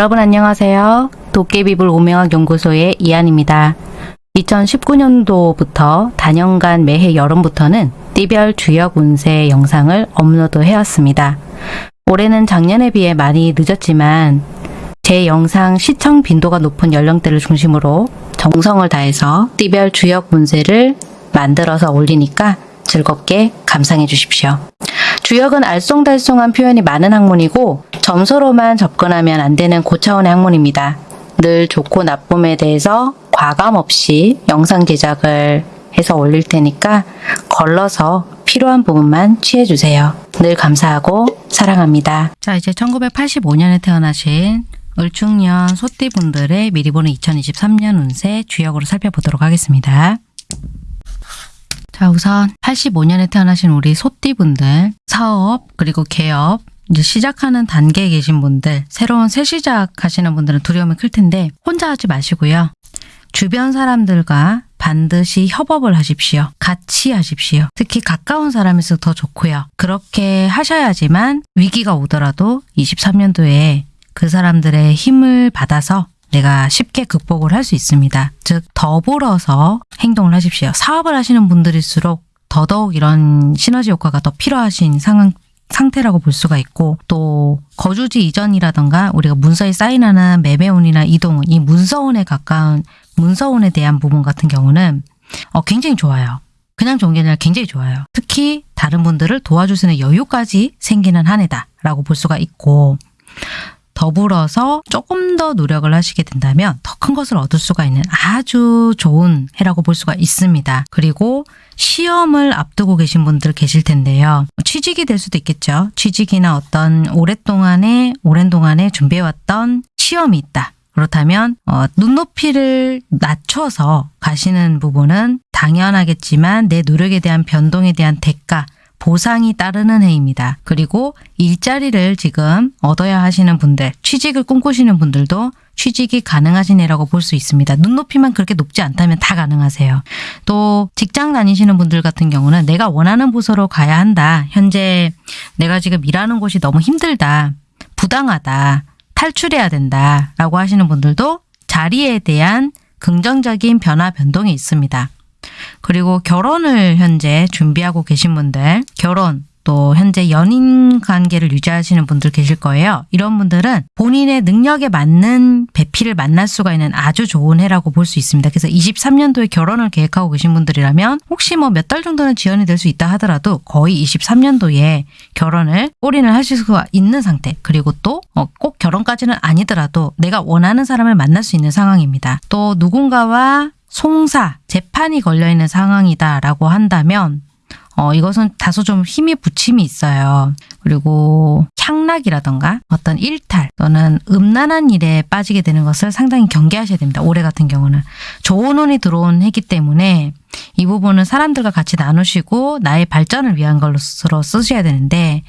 여러분 안녕하세요. 도깨비불 오명학 연구소의 이한입니다. 2019년도부터 단연간 매해 여름부터는 띠별 주역 운세 영상을 업로드 해왔습니다. 올해는 작년에 비해 많이 늦었지만 제 영상 시청 빈도가 높은 연령대를 중심으로 정성을 다해서 띠별 주역 운세를 만들어서 올리니까 즐겁게 감상해 주십시오. 주역은 알쏭달쏭한 표현이 많은 학문이고 점수로만 접근하면 안 되는 고차원의 학문입니다. 늘 좋고 나쁨에 대해서 과감 없이 영상 제작을 해서 올릴 테니까 걸러서 필요한 부분만 취해주세요. 늘 감사하고 사랑합니다. 자 이제 1985년에 태어나신 을충년 소띠분들의 미리 보는 2023년 운세 주역으로 살펴보도록 하겠습니다. 자 우선 85년에 태어나신 우리 소띠분들 사업 그리고 개업 이제 시작하는 단계에 계신 분들 새로운 새 시작하시는 분들은 두려움이 클 텐데 혼자 하지 마시고요. 주변 사람들과 반드시 협업을 하십시오. 같이 하십시오. 특히 가까운 사람일수록 더 좋고요. 그렇게 하셔야지만 위기가 오더라도 23년도에 그 사람들의 힘을 받아서 내가 쉽게 극복을 할 수 있습니다. 즉 더불어서 행동을 하십시오. 사업을 하시는 분들일수록 더더욱 이런 시너지 효과가 더 필요하신 상황 상태라고 볼 수가 있고 또 거주지 이전이라던가 우리가 문서에 사인하는 매매운이나 이동운 이 문서운에 가까운 문서운에 대한 부분 같은 경우는 어, 굉장히 좋아요. 그냥 좋은 게 아니라 굉장히 좋아요. 특히 다른 분들을 도와줄 수 있는 여유까지 생기는 한 해다라고 볼 수가 있고 더불어서 조금 더 노력을 하시게 된다면 더 큰 것을 얻을 수가 있는 아주 좋은 해라고 볼 수가 있습니다. 그리고 시험을 앞두고 계신 분들 계실 텐데요. 취직이 될 수도 있겠죠. 취직이나 어떤 오랫동안에 오랜 동안에 준비해왔던 시험이 있다. 그렇다면 어, 눈높이를 낮춰서 가시는 부분은 당연하겠지만 내 노력에 대한 변동에 대한 대가 보상이 따르는 해입니다. 그리고 일자리를 지금 얻어야 하시는 분들, 취직을 꿈꾸시는 분들도 취직이 가능하신 해라고 볼 수 있습니다. 눈높이만 그렇게 높지 않다면 다 가능하세요. 또 직장 다니시는 분들 같은 경우는 내가 원하는 부서로 가야 한다. 현재 내가 지금 일하는 곳이 너무 힘들다. 부당하다. 탈출해야 된다. 라고 하시는 분들도 자리에 대한 긍정적인 변화 변동이 있습니다. 그리고 결혼을 현재 준비하고 계신 분들, 결혼 또 현재 연인 관계를 유지하시는 분들 계실 거예요. 이런 분들은 본인의 능력에 맞는 배필을 만날 수가 있는 아주 좋은 해라고 볼 수 있습니다. 그래서 23년도에 결혼을 계획하고 계신 분들이라면 혹시 뭐 몇 달 정도는 지연이 될 수 있다 하더라도 거의 23년도에 결혼을 올인을 하실 수가 있는 상태 그리고 또 꼭 결혼까지는 아니더라도 내가 원하는 사람을 만날 수 있는 상황입니다. 또 누군가와 송사, 재판이 걸려있는 상황이다라고 한다면 어, 이것은 다소 좀 힘이 부침이 있어요. 그리고 향락이라던가 어떤 일탈 또는 음란한 일에 빠지게 되는 것을 상당히 경계하셔야 됩니다. 올해 같은 경우는. 좋은 운이 들어온 해기 때문에 이 부분은 사람들과 같이 나누시고 나의 발전을 위한 걸로 쓰셔야 되는데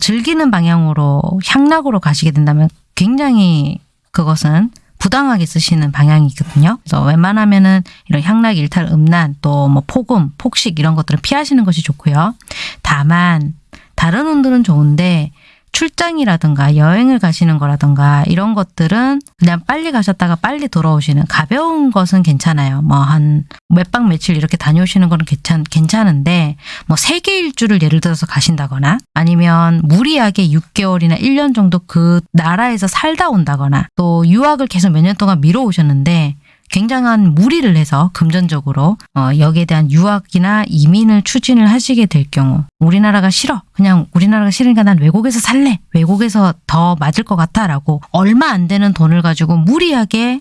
즐기는 방향으로 향락으로 가시게 된다면 굉장히 그것은 부당하게 쓰시는 방향이거든요. 그래서 웬만하면은 이런 향락, 일탈, 음란, 또 뭐 폭음, 폭식 이런 것들은 피하시는 것이 좋고요. 다만 다른 운들은 좋은데 출장이라든가 여행을 가시는 거라든가 이런 것들은 그냥 빨리 가셨다가 빨리 돌아오시는 가벼운 것은 괜찮아요. 뭐 한 몇 박 며칠 이렇게 다녀오시는 거는 괜찮, 괜찮은데 뭐 세계 일주를 예를 들어서 가신다거나 아니면 무리하게 6개월이나 1년 정도 그 나라에서 살다 온다거나 또 유학을 계속 몇 년 동안 미뤄오셨는데 굉장한 무리를 해서 금전적으로 어, 여기에 대한 유학이나 이민을 추진을 하시게 될 경우 우리나라가 싫어. 그냥 우리나라가 싫으니까 난 외국에서 살래. 외국에서 더 맞을 것 같아 라고 얼마 안 되는 돈을 가지고 무리하게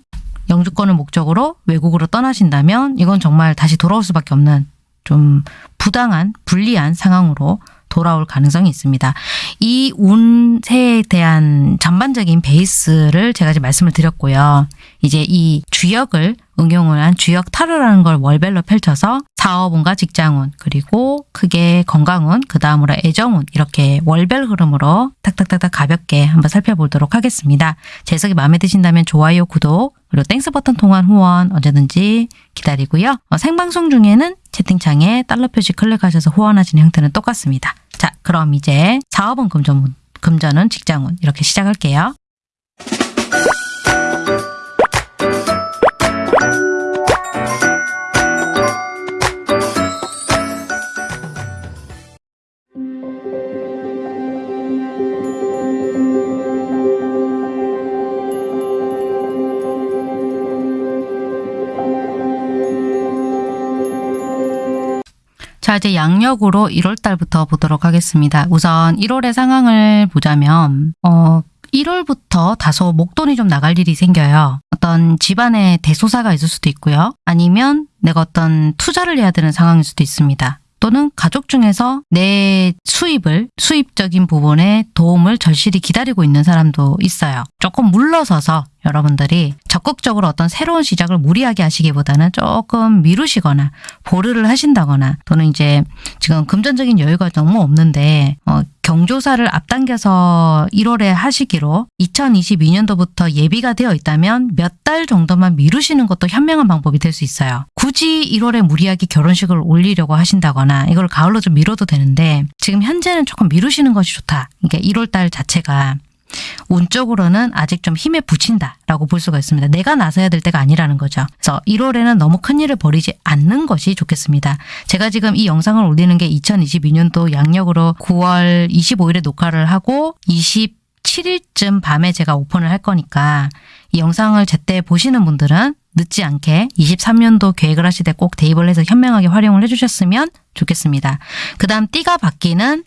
영주권을 목적으로 외국으로 떠나신다면 이건 정말 다시 돌아올 수밖에 없는 좀 부당한 불리한 상황으로 돌아올 가능성이 있습니다. 이 운세에 대한 전반적인 베이스를 제가 지금 말씀을 드렸고요. 이제 이 주역을 응용을 한 주역 타로라는 걸 월별로 펼쳐서 사업운과 직장운 그리고 크게 건강운 그 다음으로 애정운 이렇게 월별 흐름으로 탁탁탁탁 가볍게 한번 살펴보도록 하겠습니다. 해석이 마음에 드신다면 좋아요 구독 그리고 thanks 버튼 통한 후원 언제든지 기다리고요. 어, 생방송 중에는 채팅창에 달러 표시 클릭하셔서 후원하시는 형태는 똑같습니다. 자 그럼 이제 사업은 금전, 금전은 직장운 이렇게 시작할게요. 자, 이제 양력으로 1월달부터 보도록 하겠습니다. 우선 1월의 상황을 보자면, 어, 1월부터 다소 목돈이 좀 나갈 일이 생겨요. 어떤 집안에 대소사가 있을 수도 있고요. 아니면 내가 어떤 투자를 해야 되는 상황일 수도 있습니다. 또는 가족 중에서 내 수입을 수입적인 부분에 도움을 절실히 기다리고 있는 사람도 있어요. 조금 물러서서 여러분들이 적극적으로 어떤 새로운 시작을 무리하게 하시기보다는 조금 미루시거나 보류를 하신다거나 또는 이제 지금 금전적인 여유가 너무 없는데 어, 경조사를 앞당겨서 1월에 하시기로 2022년도부터 예비가 되어 있다면 몇 달 정도만 미루시는 것도 현명한 방법이 될 수 있어요. 굳이 1월에 무리하게 결혼식을 올리려고 하신다거나 이걸 가을로 좀 미뤄도 되는데 지금 현재는 조금 미루시는 것이 좋다. 그러니까 1월 달 자체가 운적으로는 아직 좀 힘에 부친다라고 볼 수가 있습니다. 내가 나서야 될 때가 아니라는 거죠. 그래서 1월에는 너무 큰 일을 벌이지 않는 것이 좋겠습니다. 제가 지금 이 영상을 올리는 게 2022년도 양력으로 9월 25일에 녹화를 하고 27일쯤 밤에 제가 오픈을 할 거니까 이 영상을 제때 보시는 분들은 늦지 않게 23년도 계획을 하실 때 꼭 대입을 해서 현명하게 활용을 해주셨으면 좋겠습니다. 그 다음 띠가 바뀌는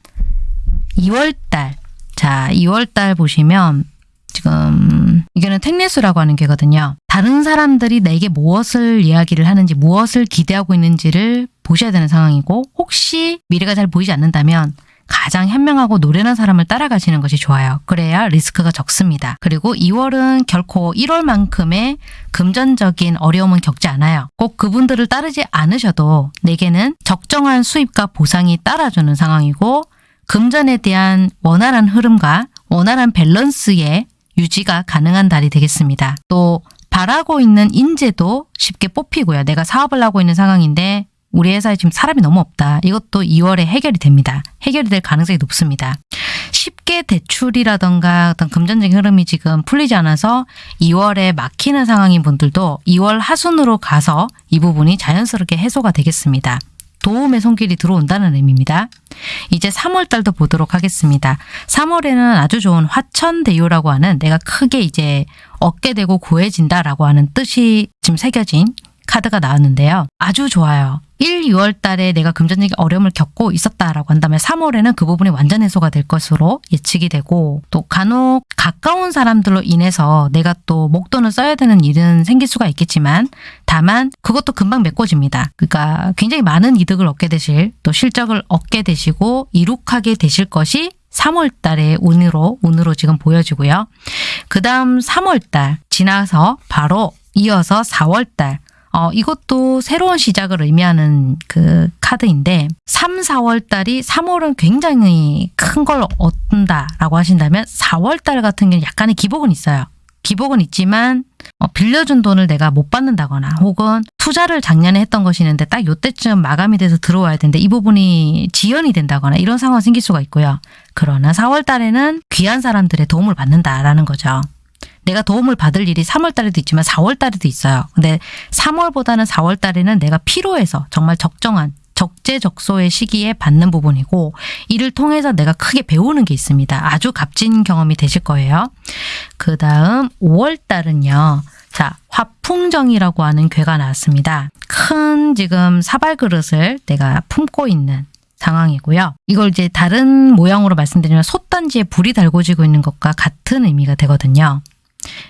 2월달 자, 2월달 보시면 지금 이거는 택레스라고 하는 게거든요. 다른 사람들이 내게 무엇을 이야기를 하는지 무엇을 기대하고 있는지를 보셔야 되는 상황이고 혹시 미래가 잘 보이지 않는다면 가장 현명하고 노련한 사람을 따라가시는 것이 좋아요. 그래야 리스크가 적습니다. 그리고 2월은 결코 1월만큼의 금전적인 어려움은 겪지 않아요. 꼭 그분들을 따르지 않으셔도 내게는 적정한 수입과 보상이 따라주는 상황이고 금전에 대한 원활한 흐름과 원활한 밸런스의 유지가 가능한 달이 되겠습니다. 또 바라고 있는 인재도 쉽게 뽑히고요. 내가 사업을 하고 있는 상황인데 우리 회사에 지금 사람이 너무 없다. 이것도 2월에 해결이 됩니다. 해결이 될 가능성이 높습니다. 쉽게 대출이라던가 어떤 금전적인 흐름이 지금 풀리지 않아서 2월에 막히는 상황인 분들도 2월 하순으로 가서 이 부분이 자연스럽게 해소가 되겠습니다. 도움의 손길이 들어온다는 의미입니다. 이제 3월 달도 보도록 하겠습니다. 3월에는 아주 좋은 화천대유라고 하는 내가 크게 이제 얻게 되고 구해진다라고 하는 뜻이 지금 새겨진 카드가 나왔는데요. 아주 좋아요. 1, 2월 달에 내가 금전적인 어려움을 겪고 있었다라고 한다면 3월에는 그 부분이 완전 해소가 될 것으로 예측이 되고 또 간혹 가까운 사람들로 인해서 내가 또 목돈을 써야 되는 일은 생길 수가 있겠지만 다만 그것도 금방 메꿔집니다. 그러니까 굉장히 많은 이득을 얻게 되실 또 실적을 얻게 되시고 이룩하게 되실 것이 3월 달의 운으로 운으로 지금 보여지고요. 그 다음 3월 달 지나서 바로 이어서 4월 달 어, 이것도 새로운 시작을 의미하는 그 카드인데 3, 4월 달이 3월은 굉장히 큰 걸 얻는다라고 하신다면 4월 달 같은 경우는 약간의 기복은 있어요. 기복은 있지만 어, 빌려준 돈을 내가 못 받는다거나 혹은 투자를 작년에 했던 것이 있는데 딱 요때쯤 마감이 돼서 들어와야 되는데 이 부분이 지연이 된다거나 이런 상황이 생길 수가 있고요. 그러나 4월 달에는 귀한 사람들의 도움을 받는다라는 거죠. 내가 도움을 받을 일이 3월 달에도 있지만 4월 달에도 있어요. 근데 3월보다는 4월 달에는 내가 필요해서 정말 적정한 적재적소의 시기에 받는 부분이고 이를 통해서 내가 크게 배우는 게 있습니다. 아주 값진 경험이 되실 거예요. 그 다음 5월 달은요. 자, 화풍정이라고 하는 괴가 나왔습니다. 큰 지금 사발 그릇을 내가 품고 있는 상황이고요. 이걸 이제 다른 모양으로 말씀드리면 솥단지에 불이 달궈지고 있는 것과 같은 의미가 되거든요.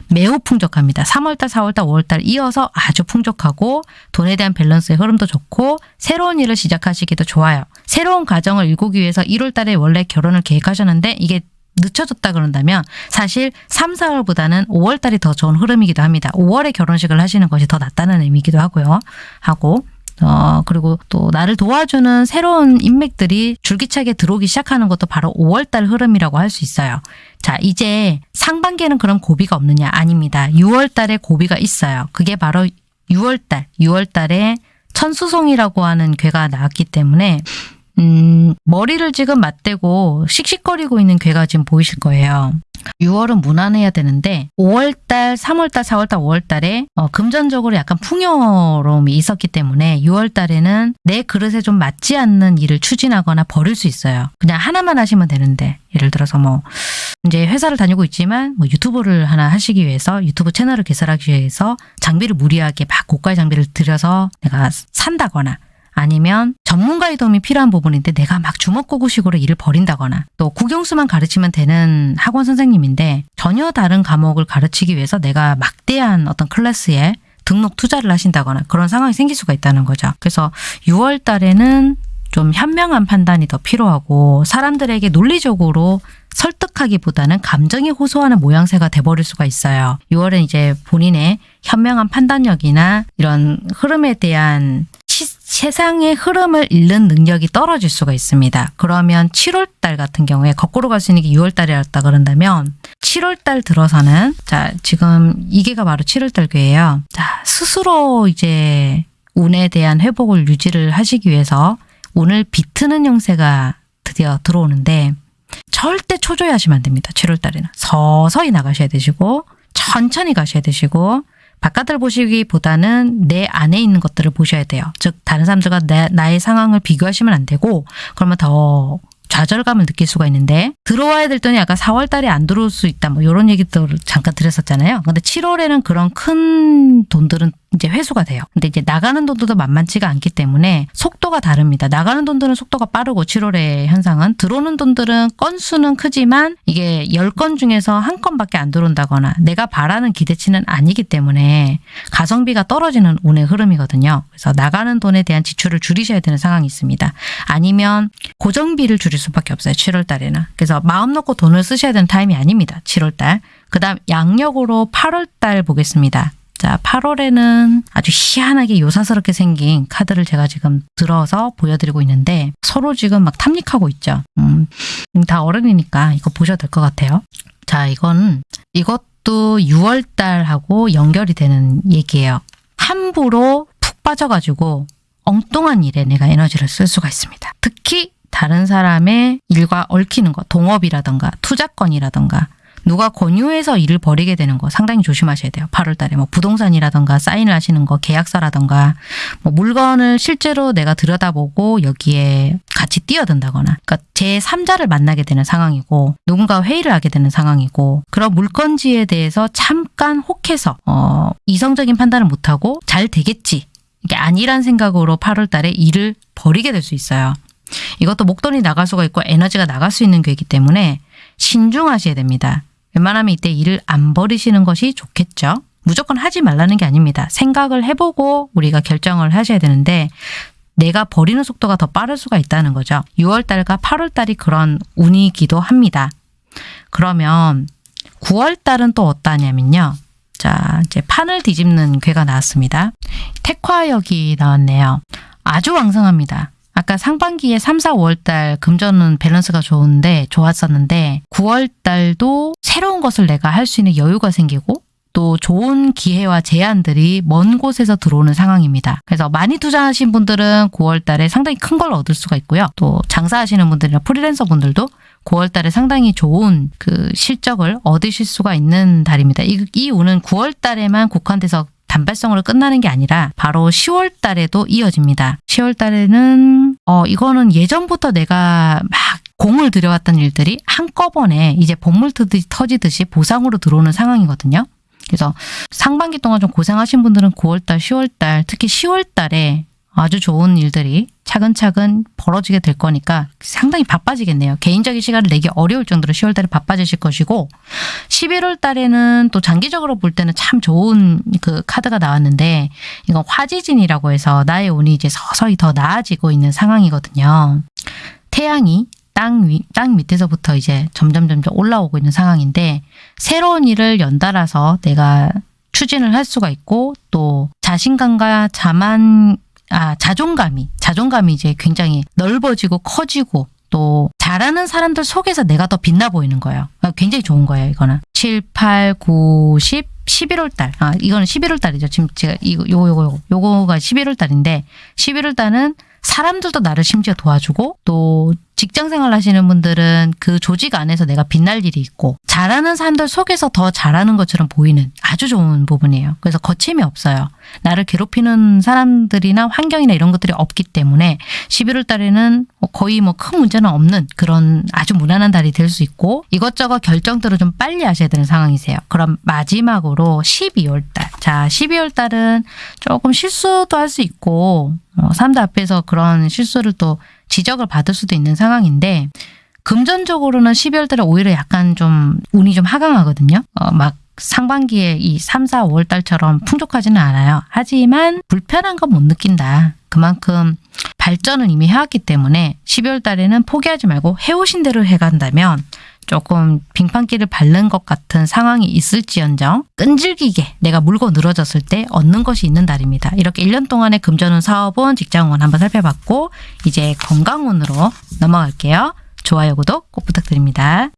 매우 풍족합니다. 3월달, 4월달, 5월달 이어서 아주 풍족하고 돈에 대한 밸런스의 흐름도 좋고 새로운 일을 시작하시기도 좋아요. 새로운 가정을 일구기 위해서 1월달에 원래 결혼을 계획하셨는데 이게 늦춰졌다 그런다면 사실 3, 4월보다는 5월달이 더 좋은 흐름이기도 합니다. 5월에 결혼식을 하시는 것이 더 낫다는 의미이기도 하고요. 하고 어, 그리고 또 나를 도와주는 새로운 인맥들이 줄기차게 들어오기 시작하는 것도 바로 5월달 흐름이라고 할 수 있어요. 자, 이제 상반기에는 그런 고비가 없느냐? 아닙니다. 6월 달에 고비가 있어요. 그게 바로 6월 달, 6월 달에 천수송이라고 하는 괴가 나왔기 때문에 음, 머리를 지금 맞대고 씩씩거리고 있는 괴가 지금 보이실 거예요. 6월은 무난해야 되는데 5월달, 3월달, 4월달, 5월달에 어, 금전적으로 약간 풍요로움이 있었기 때문에 6월달에는 내 그릇에 좀 맞지 않는 일을 추진하거나 버릴 수 있어요. 그냥 하나만 하시면 되는데 예를 들어서 뭐 이제 회사를 다니고 있지만 뭐 유튜브를 하나 하시기 위해서 유튜브 채널을 개설하기 위해서 장비를 무리하게 막 고가의 장비를 들여서 내가 산다거나 아니면 전문가의 도움이 필요한 부분인데 내가 막 주먹구구식으로 일을 벌인다거나 또 국영수만 가르치면 되는 학원 선생님인데 전혀 다른 과목을 가르치기 위해서 내가 막대한 어떤 클래스에 등록 투자를 하신다거나 그런 상황이 생길 수가 있다는 거죠. 그래서 6월 달에는 좀 현명한 판단이 더 필요하고 사람들에게 논리적으로 설득하기보다는 감정이 호소하는 모양새가 돼버릴 수가 있어요. 6월은 이제 본인의 현명한 판단력이나 이런 흐름에 대한 시, 세상의 흐름을 읽는 능력이 떨어질 수가 있습니다. 그러면 7월 달 같은 경우에 거꾸로 갈 수 있는 게 6월 달이었다 그런다면 7월 달 들어서는 자 지금 이게가 바로 7월 달 괴예요. 자 스스로 이제 운에 대한 회복을 유지를 하시기 위해서 오늘 비트는 형세가 드디어 들어오는데 절대 초조해하시면 안 됩니다. 7월 달에는 서서히 나가셔야 되시고 천천히 가셔야 되시고 바깥을 보시기보다는 내 안에 있는 것들을 보셔야 돼요. 즉 다른 사람들과 내, 나의 상황을 비교하시면 안 되고 그러면 더 좌절감을 느낄 수가 있는데 들어와야 될 돈이 아까 4월 달에 안 들어올 수 있다 뭐 이런 얘기도 잠깐 드렸었잖아요. 근데 7월에는 그런 큰 돈들은 이제 회수가 돼요. 근데 이제 나가는 돈들도 만만치가 않기 때문에 속도가 다릅니다. 나가는 돈들은 속도가 빠르고 7월의 현상은 들어오는 돈들은 건수는 크지만 이게 10건 중에서 한 건밖에 안 들어온다거나 내가 바라는 기대치는 아니기 때문에 가성비가 떨어지는 운의 흐름이거든요. 그래서 나가는 돈에 대한 지출을 줄이셔야 되는 상황이 있습니다. 아니면 고정비를 줄일 수밖에 없어요. 7월 달에는. 그래서 마음 놓고 돈을 쓰셔야 되는 타임이 아닙니다. 7월 달. 그 다음 양력으로 8월 달 보겠습니다. 자, 8월에는 아주 희한하게 요사스럽게 생긴 카드를 제가 지금 들어서 보여드리고 있는데 서로 지금 막 탐닉하고 있죠. 음, 다 어른이니까 이거 보셔도 될 것 같아요. 자, 이건 이것도 6월 달하고 연결이 되는 얘기예요. 함부로 푹 빠져가지고 엉뚱한 일에 내가 에너지를 쓸 수가 있습니다. 특히 다른 사람의 일과 얽히는 것, 동업이라던가 투자권이라던가 누가 권유해서 일을 벌이게 되는 거 상당히 조심하셔야 돼요. 8월 달에 뭐 부동산이라던가 사인을 하시는 거, 계약서라던가 뭐 물건을 실제로 내가 들여다보고 여기에 같이 뛰어든다거나 그러니까 제 3자를 만나게 되는 상황이고 누군가 회의를 하게 되는 상황이고 그런 물건지에 대해서 잠깐 혹해서 어, 이성적인 판단을 못하고 잘 되겠지 이게 아니란 생각으로 8월 달에 일을 벌이게 될 수 있어요. 이것도 목돈이 나갈 수가 있고 에너지가 나갈 수 있는 괴이기 때문에 신중하셔야 됩니다. 웬만하면 이때 일을 안 버리시는 것이 좋겠죠. 무조건 하지 말라는 게 아닙니다. 생각을 해보고 우리가 결정을 하셔야 되는데 내가 버리는 속도가 더 빠를 수가 있다는 거죠. 6월달과 8월달이 그런 운이기도 합니다. 그러면 9월달은 또 어떠냐면요. 자, 이제 판을 뒤집는 괴가 나왔습니다. 택화역이 나왔네요. 아주 왕성합니다. 아까 상반기에 3, 4, 5월달 금전은 밸런스가 좋은데 좋았었는데 9월달도 새로운 것을 내가 할 수 있는 여유가 생기고 또 좋은 기회와 제안들이 먼 곳에서 들어오는 상황입니다. 그래서 많이 투자하신 분들은 9월 달에 상당히 큰 걸 얻을 수가 있고요. 또 장사하시는 분들이나 프리랜서 분들도 9월 달에 상당히 좋은 그 실적을 얻으실 수가 있는 달입니다. 이, 이 운은 9월 달에만 국한돼서 단발성으로 끝나는 게 아니라 바로 10월 달에도 이어집니다. 10월 달에는 어 이거는 예전부터 내가 막 공을 들여왔던 일들이 한꺼번에 이제 본물 터지듯이 보상으로 들어오는 상황이거든요. 그래서 상반기 동안 좀 고생하신 분들은 9월달, 10월달, 특히 10월달에 아주 좋은 일들이 차근차근 벌어지게 될 거니까 상당히 바빠지겠네요. 개인적인 시간을 내기 어려울 정도로 10월 달에 바빠지실 것이고 11월 달에는 또 장기적으로 볼 때는 참 좋은 그 카드가 나왔는데 이건 화지진이라고 해서 나의 운이 이제 서서히 더 나아지고 있는 상황이거든요. 태양이 땅 위, 땅 밑에서부터 이제 점점 점점 올라오고 있는 상황인데 새로운 일을 연달아서 내가 추진을 할 수가 있고 또 자신감과 자만 아, 자존감이, 자존감이 이제 굉장히 넓어지고 커지고 또 잘하는 사람들 속에서 내가 더 빛나 보이는 거예요. 아, 굉장히 좋은 거예요, 이거는. 7, 8, 9, 10, 11월 달. 아, 이거는 11월 달이죠. 지금 제가 이거, 요거, 요거, 요거. 요거가 11월 달인데 11월 달은 사람들도 나를 심지어 도와주고 또 직장 생활 하시는 분들은 그 조직 안에서 내가 빛날 일이 있고 잘하는 사람들 속에서 더 잘하는 것처럼 보이는 아주 좋은 부분이에요. 그래서 거침이 없어요. 나를 괴롭히는 사람들이나 환경이나 이런 것들이 없기 때문에 11월 달에는 거의 뭐 큰 문제는 없는 그런 아주 무난한 달이 될 수 있고 이것저것 결정들을 좀 빨리 하셔야 되는 상황이세요. 그럼 마지막으로 12월 달. 자, 12월 달은 조금 실수도 할 수 있고 어, 사람들 앞에서 그런 실수를 또 지적을 받을 수도 있는 상황인데 금전적으로는 12월 달에 오히려 약간 좀 운이 좀 하강하거든요. 어, 막 상반기에 이 3, 4, 5월 달처럼 풍족하지는 않아요. 하지만 불편한 건 못 느낀다. 그만큼 발전을 이미 해왔기 때문에 12월 달에는 포기하지 말고 해오신 대로 해간다면 조금 빙판길을 밟는 것 같은 상황이 있을지언정 끈질기게 내가 물고 늘어졌을 때 얻는 것이 있는 달입니다. 이렇게 1년 동안의 금전운, 사업운, 직장운 한번 살펴봤고 이제 건강운으로 넘어갈게요. 좋아요, 구독 꼭 부탁드립니다.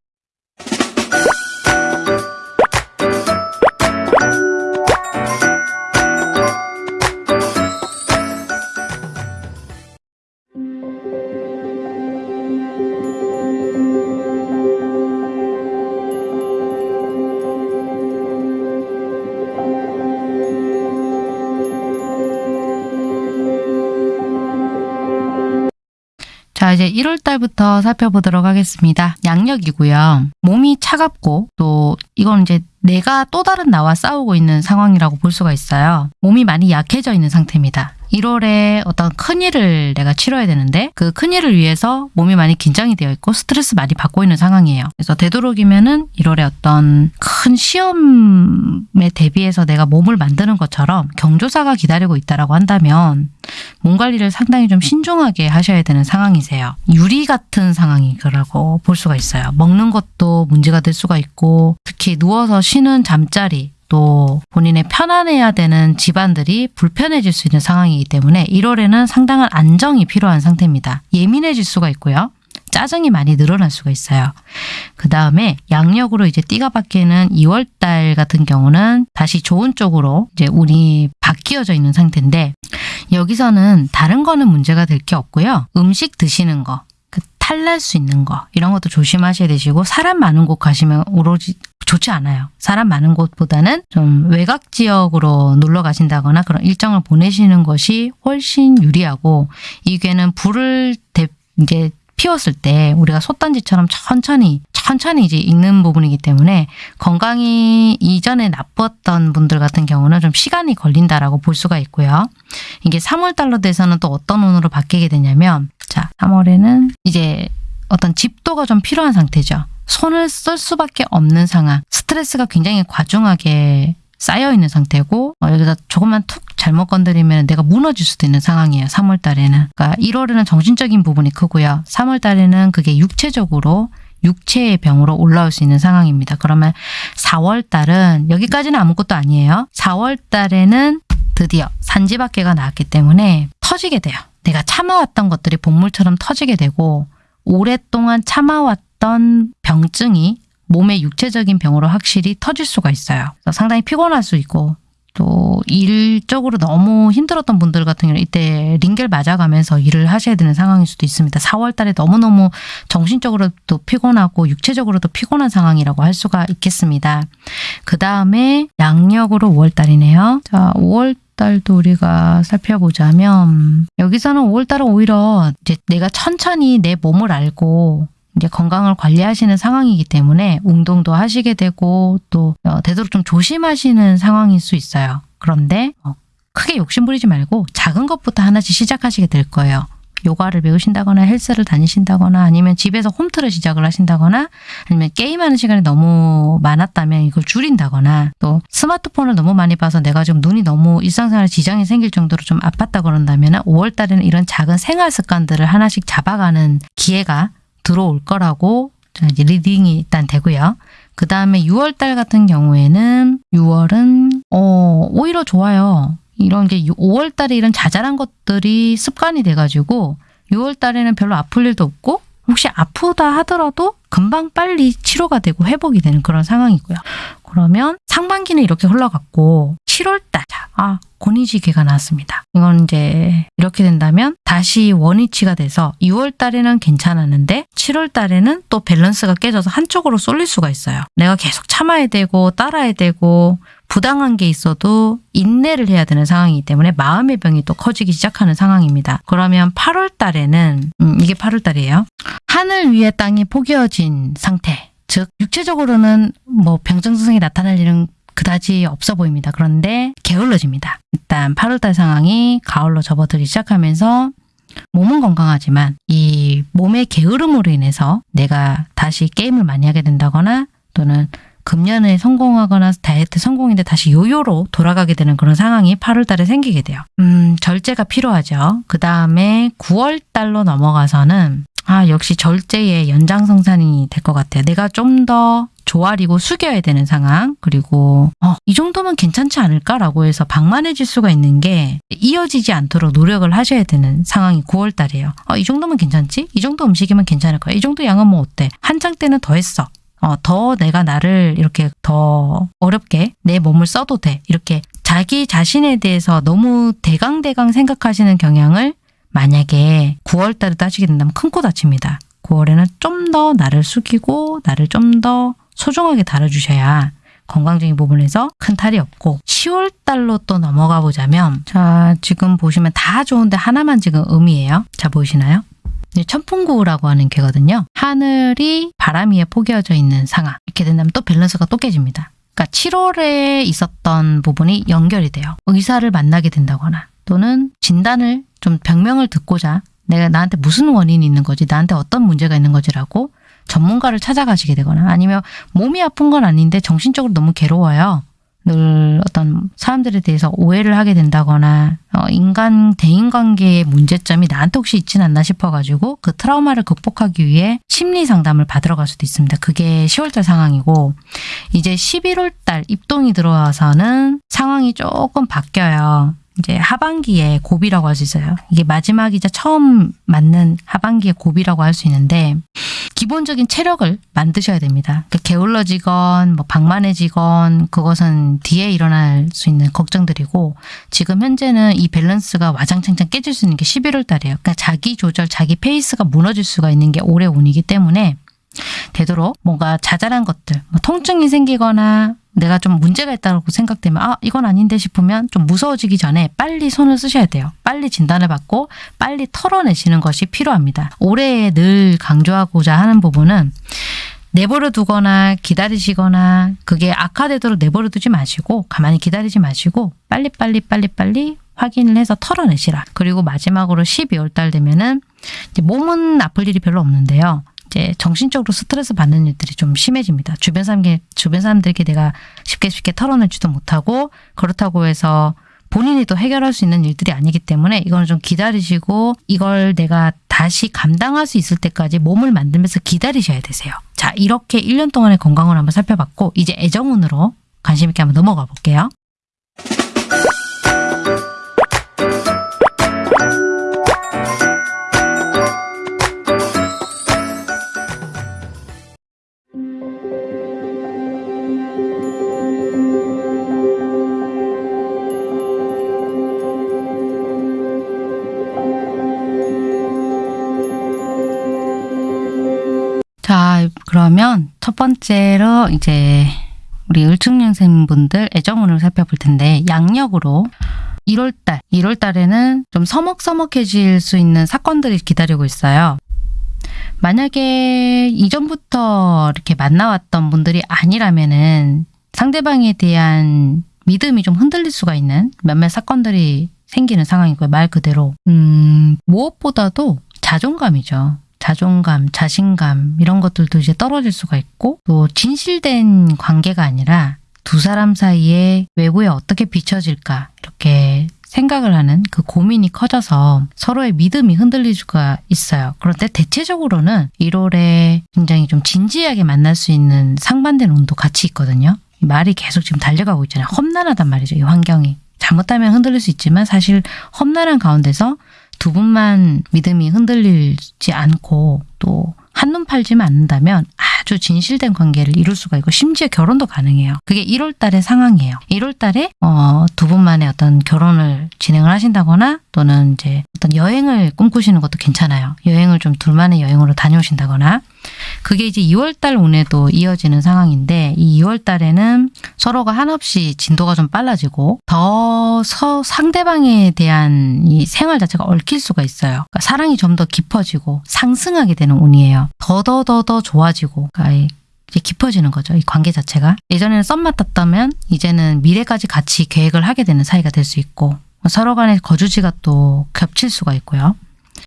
자, 이제 1월 달부터 살펴보도록 하겠습니다. 양력이고요. 몸이 차갑고 또 이건 이제 내가 또 다른 나와 싸우고 있는 상황이라고 볼 수가 있어요. 몸이 많이 약해져 있는 상태입니다. 1월에 어떤 큰 일을 내가 치러야 되는데 그 큰 일을 위해서 몸이 많이 긴장이 되어 있고 스트레스 많이 받고 있는 상황이에요. 그래서 되도록이면은 1월에 어떤 큰 시험에 대비해서 내가 몸을 만드는 것처럼 경조사가 기다리고 있다라고 한다면 몸 관리를 상당히 좀 신중하게 하셔야 되는 상황이세요. 유리 같은 상황이라고 볼 수가 있어요. 먹는 것도 문제가 될 수가 있고 특히 누워서 쉬는 잠자리 또 본인의 편안해야 되는 집안들이 불편해질 수 있는 상황이기 때문에 1월에는 상당한 안정이 필요한 상태입니다. 예민해질 수가 있고요. 짜증이 많이 늘어날 수가 있어요. 그 다음에 양력으로 이제 띠가 바뀌는 2월 달 같은 경우는 다시 좋은 쪽으로 이제 운이 바뀌어져 있는 상태인데 여기서는 다른 거는 문제가 될 게 없고요. 음식 드시는 거, 그 탈날 수 있는 거 이런 것도 조심하셔야 되시고 사람 많은 곳 가시면 오로지 좋지 않아요. 사람 많은 곳보다는 좀 외곽 지역으로 놀러 가신다거나 그런 일정을 보내시는 것이 훨씬 유리하고 이게는 불을 대, 이제 피웠을 때 우리가 솥단지처럼 천천히 천천히 이제 익는 부분이기 때문에 건강이 이전에 나빴던 분들 같은 경우는 좀 시간이 걸린다라고 볼 수가 있고요. 이게 3월 달로 돼서는 또 어떤 운으로 바뀌게 되냐면 자 3월에는 이제 어떤 집도가 좀 필요한 상태죠. 손을 쓸 수밖에 없는 상황. 스트레스가 굉장히 과중하게 쌓여 있는 상태고 어, 여기다 조금만 툭 잘못 건드리면 내가 무너질 수도 있는 상황이에요. 3월 달에는. 그러니까 1월에는 정신적인 부분이 크고요. 3월 달에는 그게 육체적으로 육체의 병으로 올라올 수 있는 상황입니다. 그러면 4월 달은 여기까지는 아무것도 아니에요. 4월 달에는 드디어 산지밖에가 나왔기 때문에 터지게 돼요. 내가 참아왔던 것들이 본물처럼 터지게 되고 오랫동안 참아왔던 병증이 몸의 육체적인 병으로 확실히 터질 수가 있어요. 상당히 피곤할 수 있고 또 일적으로 너무 힘들었던 분들 같은 경우는 이때 링겔 맞아가면서 일을 하셔야 되는 상황일 수도 있습니다. 4월 달에 너무너무 정신적으로도 피곤하고 육체적으로도 피곤한 상황이라고 할 수가 있겠습니다. 그 다음에 양력으로 5월 달이네요. 자, 5월 달도 우리가 살펴보자면 여기서는 5월 달은 오히려 이제 내가 천천히 내 몸을 알고 이제 건강을 관리하시는 상황이기 때문에 운동도 하시게 되고 또 어, 되도록 좀 조심하시는 상황일 수 있어요. 그런데 어, 크게 욕심부리지 말고 작은 것부터 하나씩 시작하시게 될 거예요. 요가를 배우신다거나 헬스를 다니신다거나 아니면 집에서 홈트를 시작을 하신다거나 아니면 게임하는 시간이 너무 많았다면 이걸 줄인다거나 또 스마트폰을 너무 많이 봐서 내가 좀 눈이 너무 일상생활에 지장이 생길 정도로 좀 아팠다 그런다면 5월 달에는 이런 작은 생활 습관들을 하나씩 잡아가는 기회가 들어올 거라고 이제 reading이 일단 되고요. 그 다음에 6월 달 같은 경우에는 6월은 어, 오히려 좋아요. 이런 게 5월 달에 이런 자잘한 것들이 습관이 돼가지고 6월 달에는 별로 아플 일도 없고 혹시 아프다 하더라도 금방 빨리 치료가 되고 회복이 되는 그런 상황이고요. 그러면 상반기는 이렇게 흘러갔고 7월 달, 아 고니지계가 나왔습니다. 이건 이제 이렇게 된다면 다시 원위치가 돼서 6월 달에는 괜찮았는데 7월 달에는 또 밸런스가 깨져서 한쪽으로 쏠릴 수가 있어요. 내가 계속 참아야 되고 따라야 되고 부당한 게 있어도 인내를 해야 되는 상황이기 때문에 마음의 병이 또 커지기 시작하는 상황입니다. 그러면 8월 달에는 음, 이게 8월 달이에요. 하늘 위에 땅이 포개어진 상태. 즉 육체적으로는 뭐 병증 증상이 나타날 일은 그다지 없어 보입니다. 그런데 게을러집니다. 일단 8월달 상황이 가을로 접어들기 시작하면서 몸은 건강하지만 이 몸의 게으름으로 인해서 내가 다시 게임을 많이 하게 된다거나 또는 금년에 성공하거나 다이어트 성공인데 다시 요요로 돌아가게 되는 그런 상황이 8월 달에 생기게 돼요. 음, 절제가 필요하죠. 그 다음에 9월 달로 넘어가서는 아, 역시 절제의 연장성산이 될 것 같아요. 내가 좀 더 조아리고 숙여야 되는 상황. 그리고, 어, 이 정도면 괜찮지 않을까라고 해서 방만해질 수가 있는 게 이어지지 않도록 노력을 하셔야 되는 상황이 9월 달이에요. 어, 이 정도면 괜찮지? 이 정도 음식이면 괜찮을 거야. 이 정도 양은 뭐 어때? 한창 때는 더 했어. 어, 더 내가 나를 이렇게 더 어렵게 내 몸을 써도 돼. 이렇게 자기 자신에 대해서 너무 대강대강 생각하시는 경향을 만약에 9월 달에 따지게 된다면 큰 코 다칩니다. 9월에는 좀 더 나를 숙이고 나를 좀더 소중하게 다뤄주셔야 건강적인 부분에서 큰 탈이 없고 10월 달로 또 넘어가 보자면 자 지금 보시면 다 좋은데 하나만 지금 음이에요. 자 보이시나요? 천풍구라고 하는 개거든요. 하늘이 바람 위에 포개어져 있는 상황. 이렇게 된다면 또 밸런스가 또 깨집니다. 그러니까 7월에 있었던 부분이 연결이 돼요. 의사를 만나게 된다거나 또는 진단을 좀 병명을 듣고자 내가 나한테 무슨 원인이 있는 거지, 나한테 어떤 문제가 있는 거지라고 전문가를 찾아가시게 되거나 아니면 몸이 아픈 건 아닌데 정신적으로 너무 괴로워요. 늘 어떤 사람들에 대해서 오해를 하게 된다거나 어, 인간 대인관계의 문제점이 나한테 혹시 있진 않나 싶어가지고 그 트라우마를 극복하기 위해 심리 상담을 받으러 갈 수도 있습니다. 그게 10월달 상황이고 이제 11월달 입동이 들어와서는 상황이 조금 바뀌어요. 이제 하반기에 고비라고 할 수 있어요. 이게 마지막이자 처음 맞는 하반기의 고비라고 할 수 있는데 기본적인 체력을 만드셔야 됩니다. 그러니까 게을러지건 뭐 방만해지건 그것은 뒤에 일어날 수 있는 걱정들이고 지금 현재는 이 밸런스가 와장창창 깨질 수 있는 게 11월 달이에요. 그러니까 자기 조절, 자기 페이스가 무너질 수가 있는 게 올해 운이기 때문에 되도록 뭔가 자잘한 것들, 뭐 통증이 생기거나 내가 좀 문제가 있다고 생각되면 아 이건 아닌데 싶으면 좀 무서워지기 전에 빨리 손을 쓰셔야 돼요. 빨리 진단을 받고 빨리 털어내시는 것이 필요합니다. 올해 늘 강조하고자 하는 부분은 내버려 두거나 기다리시거나 그게 악화되도록 내버려 두지 마시고 가만히 기다리지 마시고 빨리빨리 빨리빨리 확인을 해서 털어내시라. 그리고 마지막으로 12월 달 되면은 몸은 아플 일이 별로 없는데요. 이제 정신적으로 스트레스 받는 일들이 좀 심해집니다. 주변 사람께 주변 사람들에게 내가 쉽게 쉽게 털어내지도 못하고 그렇다고 해서 본인이 또 해결할 수 있는 일들이 아니기 때문에 이거는 좀 기다리시고 이걸 내가 다시 감당할 수 있을 때까지 몸을 만들면서 기다리셔야 되세요. 자, 이렇게 1년 동안의 건강을 한번 살펴봤고 이제 애정운으로 관심 있게 한번 넘어가 볼게요. 자, 그러면 첫 번째로 이제 우리 을충년생분들 애정운을 살펴볼 텐데 양력으로 1월달, 1월달에는 좀 서먹서먹해질 수 있는 사건들이 기다리고 있어요. 만약에 이전부터 이렇게 만나왔던 분들이 아니라면은 상대방에 대한 믿음이 좀 흔들릴 수가 있는 몇몇 사건들이 생기는 상황이고요. 말 그대로 음, 무엇보다도 자존감이죠. 자존감, 자신감 이런 것들도 이제 떨어질 수가 있고 또 진실된 관계가 아니라 두 사람 사이에 외부에 어떻게 비춰질까 이렇게 생각을 하는 그 고민이 커져서 서로의 믿음이 흔들릴 수가 있어요. 그런데 대체적으로는 1월에 굉장히 좀 진지하게 만날 수 있는 상반된 운도 같이 있거든요. 이 말이 계속 지금 달려가고 있잖아요. 험난하단 말이죠. 이 환경이. 잘못하면 흔들릴 수 있지만 사실 험난한 가운데서 두 분만 믿음이 흔들리지 않고 또 한눈 팔지만 않는다면 아주 진실된 관계를 이룰 수가 있고 심지어 결혼도 가능해요. 그게 1월 달의 상황이에요. 1월 달에 어, 두 분만의 어떤 결혼을 진행을 하신다거나 또는 이제 어떤 여행을 꿈꾸시는 것도 괜찮아요. 여행을 좀 둘만의 여행으로 다녀오신다거나 그게 이제 2월달 운에도 이어지는 상황인데 이 2월달에는 서로가 한없이 진도가 좀 빨라지고 더 서, 상대방에 대한 이 생활 자체가 얽힐 수가 있어요. 그러니까 사랑이 좀 더 깊어지고 상승하게 되는 운이에요. 더더더더 좋아지고 그러니까 이제 깊어지는 거죠. 이 관계 자체가. 예전에는 썸 맞았다면 이제는 미래까지 같이 계획을 하게 되는 사이가 될 수 있고 서로 간의 거주지가 또 겹칠 수가 있고요.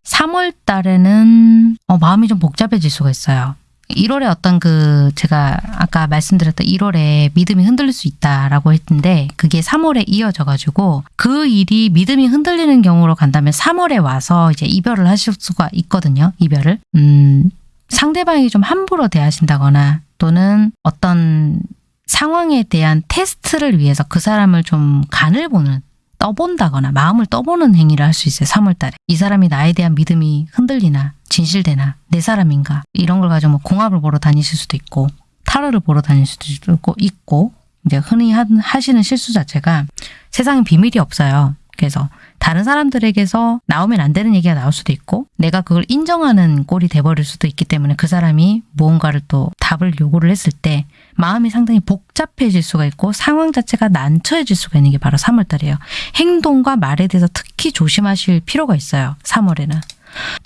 3월 달에는 어, 마음이 좀 복잡해질 수가 있어요. 1월에 어떤 그 제가 아까 말씀드렸던 1월에 믿음이 흔들릴 수 있다라고 했는데 그게 3월에 이어져 가지고 그 일이 믿음이 흔들리는 경우로 간다면 3월에 와서 이제 이별을 하실 수가 있거든요. 이별을. 음, 상대방이 좀 함부로 대하신다거나 또는 어떤 상황에 대한 테스트를 위해서 그 사람을 좀 간을 보는 떠본다거나 마음을 떠보는 행위를 할 수 있어요. 3월달에 이 사람이 나에 대한 믿음이 흔들리나 진실되나 내 사람인가 이런 걸 가지고 뭐 공합을 보러 다니실 수도 있고 타로를 보러 다닐 수도 있고 있고 이제 흔히 하, 하시는 실수 자체가 세상에 비밀이 없어요. 그래서 다른 사람들에게서 나오면 안 되는 얘기가 나올 수도 있고 내가 그걸 인정하는 꼴이 돼버릴 수도 있기 때문에 그 사람이 무언가를 또 답을 요구를 했을 때 마음이 상당히 복잡해질 수가 있고 상황 자체가 난처해질 수가 있는 게 바로 3월달이에요. 행동과 말에 대해서 특히 조심하실 필요가 있어요. 3월에는.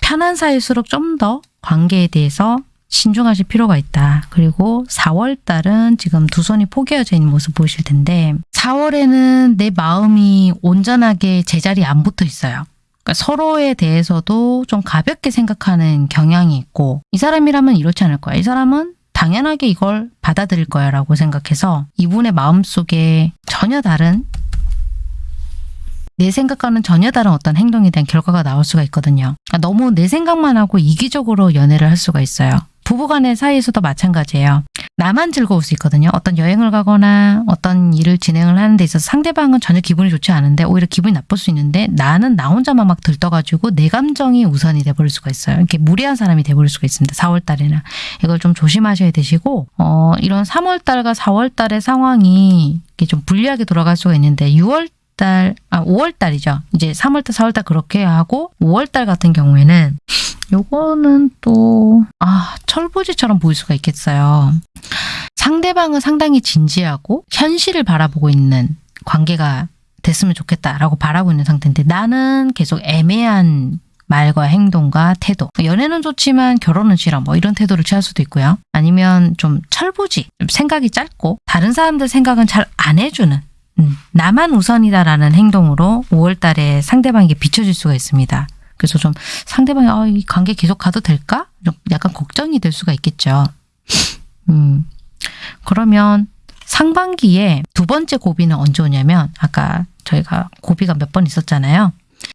편한 사이일수록 좀 더 관계에 대해서 신중하실 필요가 있다. 그리고 4월 달은 지금 두 손이 포개어져 있는 모습 보이실 텐데 4월에는 내 마음이 온전하게 제자리에 안 붙어 있어요. 그러니까 서로에 대해서도 좀 가볍게 생각하는 경향이 있고 이 사람이라면 이렇지 않을 거야. 이 사람은 당연하게 이걸 받아들일 거야 라고 생각해서 이분의 마음속에 전혀 다른 내 생각과는 전혀 다른 어떤 행동에 대한 결과가 나올 수가 있거든요. 그러니까 너무 내 생각만 하고 이기적으로 연애를 할 수가 있어요. 부부 간의 사이에서도 마찬가지예요. 나만 즐거울 수 있거든요. 어떤 여행을 가거나 어떤 일을 진행을 하는 데 있어서 상대방은 전혀 기분이 좋지 않은데 오히려 기분이 나쁠 수 있는데 나는 나 혼자만 막 들떠가지고 내 감정이 우선이 돼버릴 수가 있어요. 이렇게 무리한 사람이 돼버릴 수가 있습니다. 4월달에는. 이걸 좀 조심하셔야 되시고 어, 이런 3월달과 4월달의 상황이 이렇게 좀 불리하게 돌아갈 수가 있는데 6월 달, 아, 5월 달이죠. 이제 3월 달, 4월 달 그렇게 하고 5월 달 같은 경우에는 요거는 또, 아, 철부지처럼 보일 수가 있겠어요. 상대방은 상당히 진지하고 현실을 바라보고 있는 관계가 됐으면 좋겠다라고 바라고 있는 상태인데 나는 계속 애매한 말과 행동과 태도. 연애는 좋지만 결혼은 싫어. 뭐 이런 태도를 취할 수도 있고요. 아니면 좀 철부지, 생각이 짧고 다른 사람들 생각은 잘 안 해주는 음, 나만 우선이다라는 행동으로 5월 달에 상대방에게 비춰질 수가 있습니다. 그래서 좀 상대방이 아, 이 관계 계속 가도 될까? 좀 약간 걱정이 될 수가 있겠죠. 음, 그러면 상반기에 두 번째 고비는 언제 오냐면 아까 저희가 고비가 몇 번 있었잖아요.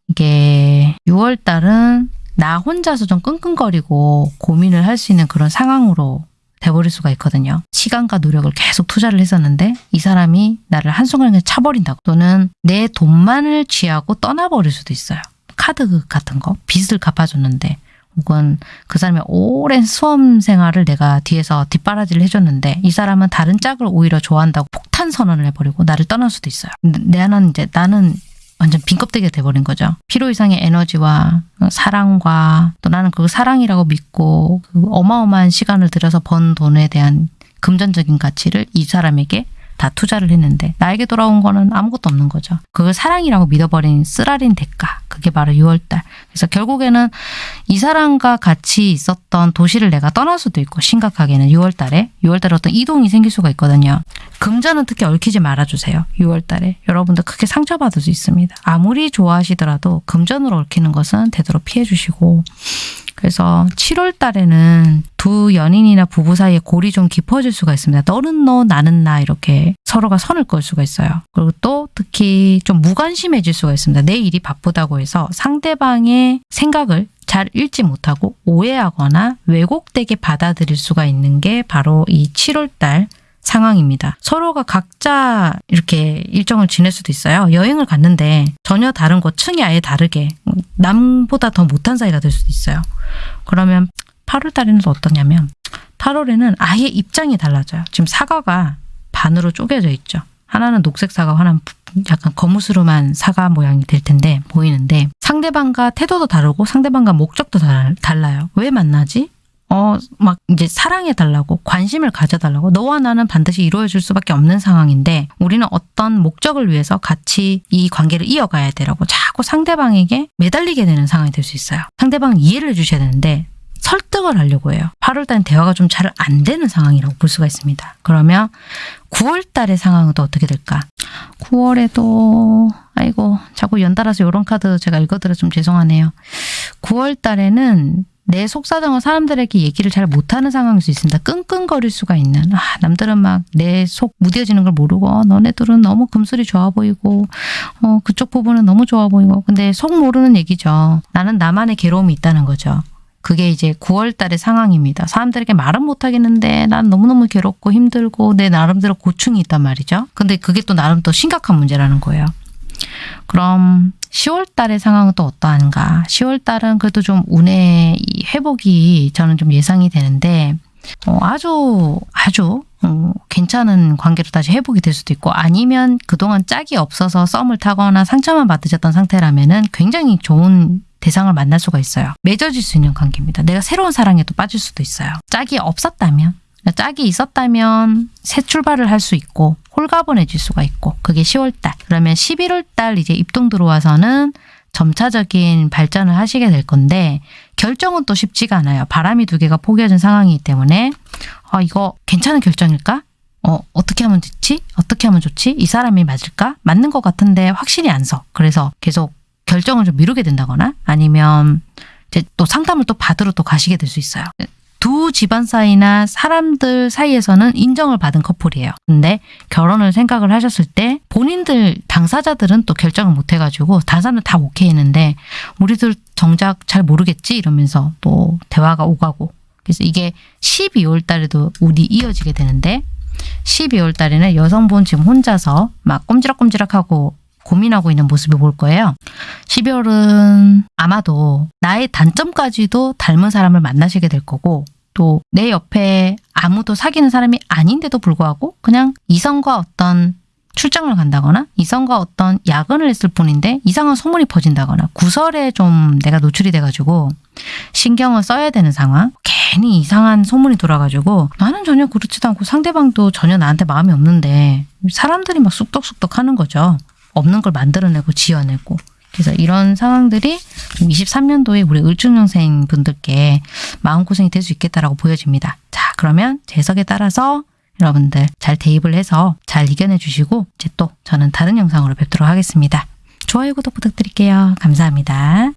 이게 6월 달은 나 혼자서 좀 끙끙거리고 고민을 할 수 있는 그런 상황으로 돼버릴 수가 있거든요. 시간과 노력을 계속 투자를 했었는데 이 사람이 나를 한순간에 차버린다고 또는 내 돈만을 취하고 떠나버릴 수도 있어요. 카드 같은 거 빚을 갚아줬는데 혹은 그 사람의 오랜 수험 생활을 내가 뒤에서 뒷바라지를 해줬는데 이 사람은 다른 짝을 오히려 좋아한다고 폭탄 선언을 해버리고 나를 떠날 수도 있어요. 내는 이제 나는 완전 빈껍데기가 돼버린 거죠. 필요 이상의 에너지와 사랑과 또 나는 그 사랑이라고 믿고 그 어마어마한 시간을 들여서 번 돈에 대한 금전적인 가치를 이 사람에게 다 투자를 했는데 나에게 돌아온 거는 아무것도 없는 거죠. 그걸 사랑이라고 믿어버린 쓰라린 대가. 그게 바로 6월달. 그래서 결국에는 이 사람과 같이 있었던 도시를 내가 떠날 수도 있고 심각하게는 6월달에 6월달에 어떤 이동이 생길 수가 있거든요. 금전은 특히 얽히지 말아주세요. 6월달에 여러분들 크게 상처받을 수 있습니다. 아무리 좋아하시더라도 금전으로 얽히는 것은 되도록 피해주시고 그래서 7월 달에는 두 연인이나 부부 사이에 골이 좀 깊어질 수가 있습니다. 너는 너, 나는 나 이렇게 서로가 선을 걸 수가 있어요. 그리고 또 특히 좀 무관심해질 수가 있습니다. 내 일이 바쁘다고 해서 상대방의 생각을 잘 읽지 못하고 오해하거나 왜곡되게 받아들일 수가 있는 게 바로 이 7월 달 상황입니다. 서로가 각자 이렇게 일정을 지낼 수도 있어요. 여행을 갔는데 전혀 다른 곳, 층이 아예 다르게 남보다 더 못한 사이가 될 수도 있어요. 그러면 8월 달에는 또 어떠냐면 8월에는 아예 입장이 달라져요. 지금 사과가 반으로 쪼개져 있죠. 하나는 녹색 사과, 하나는 약간 거무스름한 사과 모양이 될 텐데 보이는데 상대방과 태도도 다르고 상대방과 목적도 달, 달라요. 왜 만나지? 어, 막 이제 사랑해 달라고 관심을 가져 달라고 너와 나는 반드시 이루어질 수밖에 없는 상황인데 우리는 어떤 목적을 위해서 같이 이 관계를 이어가야 되라고 자꾸 상대방에게 매달리게 되는 상황이 될 수 있어요. 상대방 이해를 해주셔야 되는데 설득을 하려고 해요. 8월 달엔 대화가 좀 잘 안 되는 상황이라고 볼 수가 있습니다. 그러면 9월 달의 상황은 또 어떻게 될까? 9월에도 아이고 자꾸 연달아서 이런 카드 제가 읽어드려 좀 죄송하네요. 9월 달에는 내 속사정을 사람들에게 얘기를 잘 못하는 상황일 수 있습니다. 끙끙거릴 수가 있는. 아, 남들은 막 내 속 무뎌지는 걸 모르고 어, 너네들은 너무 금술이 좋아 보이고 어, 그쪽 부분은 너무 좋아 보이고 근데 속 모르는 얘기죠. 나는 나만의 괴로움이 있다는 거죠. 그게 이제 9월 달의 상황입니다. 사람들에게 말은 못 하겠는데 난 너무너무 괴롭고 힘들고 내 나름대로 고충이 있단 말이죠. 근데 그게 또 나름 또 심각한 문제라는 거예요. 그럼 10월 달의 상황은 또 어떠한가? 10월 달은 그래도 좀 운의 이 회복이 저는 좀 예상이 되는데 어, 아주 아주 어, 괜찮은 관계로 다시 회복이 될 수도 있고 아니면 그동안 짝이 없어서 썸을 타거나 상처만 받으셨던 상태라면 은 굉장히 좋은 대상을 만날 수가 있어요. 맺어질 수 있는 관계입니다. 내가 새로운 사랑에 또 빠질 수도 있어요. 짝이 없었다면 짝이 있었다면 새 출발을 할 수 있고 홀가분해질 수가 있고 그게 10월 달. 그러면 11월 달 이제 입동 들어와서는 점차적인 발전을 하시게 될 건데 결정은 또 쉽지가 않아요. 바람이 두 개가 포개진 상황이기 때문에 아 이거 괜찮은 결정일까? 어 어떻게 하면 좋지? 어떻게 하면 좋지? 이 사람이 맞을까? 맞는 것 같은데 확실히 안 서. 그래서 계속 결정을 좀 미루게 된다거나 아니면 이제 또 상담을 또 받으러 또 가시게 될 수 있어요. 두 집안 사이나 사람들 사이에서는 인정을 받은 커플이에요. 근데 결혼을 생각을 하셨을 때 본인들 당사자들은 또 결정을 못 해가지고 다른 사람들 다 오케이 했는데 우리들 정작 잘 모르겠지 이러면서 또 대화가 오가고 그래서 이게 12월 달에도 운이 이어지게 되는데 12월 달에는 여성분 지금 혼자서 막 꼼지락꼼지락하고 고민하고 있는 모습을 볼 거예요. 12월은 아마도 나의 단점까지도 닮은 사람을 만나시게 될 거고 또 내 옆에 아무도 사귀는 사람이 아닌데도 불구하고 그냥 이성과 어떤 출장을 간다거나 이성과 어떤 야근을 했을 뿐인데 이상한 소문이 퍼진다거나 구설에 좀 내가 노출이 돼가지고 신경을 써야 되는 상황 괜히 이상한 소문이 돌아가지고 나는 전혀 그렇지도 않고 상대방도 전혀 나한테 마음이 없는데 사람들이 막 쑥덕쑥덕 하는 거죠. 없는 걸 만들어내고 지어내고 그래서 이런 상황들이 23년도에 우리 을중년생 분들께 마음고생이 될 수 있겠다라고 보여집니다. 자 그러면 재석에 따라서 여러분들 잘 대입을 해서 잘 이겨내 주시고 이제 또 저는 다른 영상으로 뵙도록 하겠습니다. 좋아요 구독 부탁드릴게요. 감사합니다.